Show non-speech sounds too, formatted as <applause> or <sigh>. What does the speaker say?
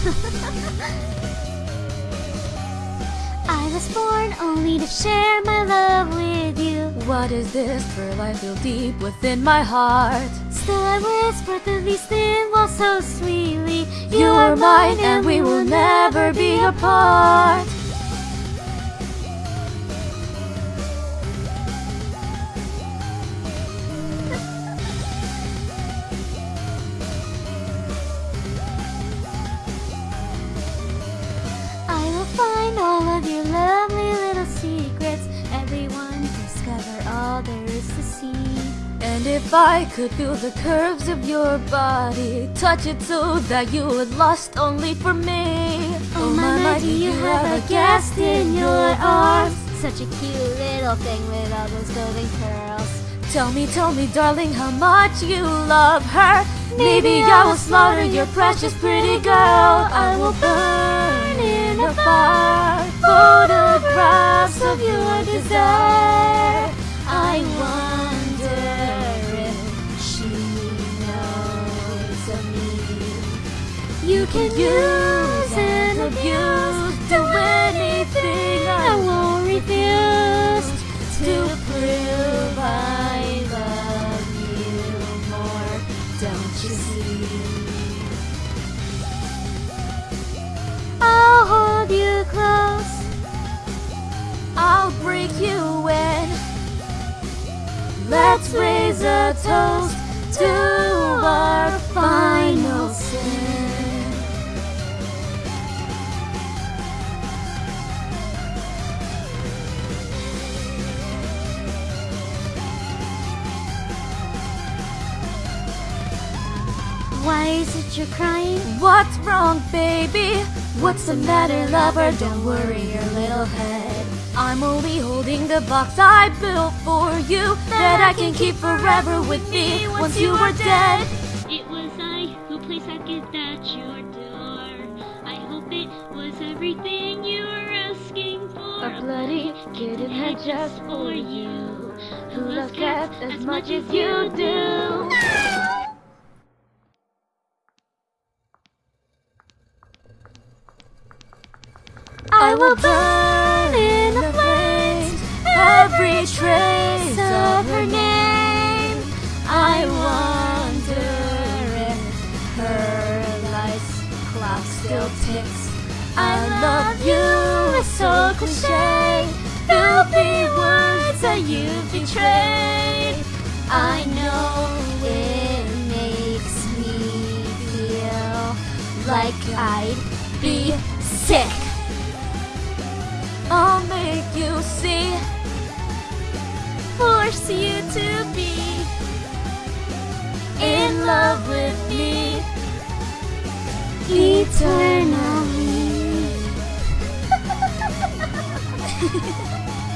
<laughs> I was born only to share my love with you. What is this pearl I feel deep within my heart? Still I whisper through these thin walls so sweetly. You are mine and we will never be apart. See. And if I could feel the curves of your body, touch it so that you would lust only for me. Oh, oh my, my, do you have a guest in your arms? Such a cute little thing with all those golden curls. Tell me, tell me, darling, how much you love her. Maybe I will slaughter your precious pretty girl. I will burn in a fire photographs of your desire. I wonder You can use and abuse, do anything I won't refuse to prove I love you more. Don't you see? I'll hold you close. I'll break you in. Let's raise a toast to Why is it you're crying? What's wrong, baby? What's the matter, lover? Don't worry your little head. I'm only holding the box I built for you that I can keep forever with me once you are dead. It was I who placed that gift at your door. I hope it was everything you were asking for. A bloody kitten head just for you, who loves cats as much as you do. I will burn in the flames every trace of her name. I wonder if her life's clock still ticks. I love you is so cliche. Filthy words that you betrayed. I know it makes me feel like I'd be sick. I'll make you see, force you to be in love with me eternally. <laughs>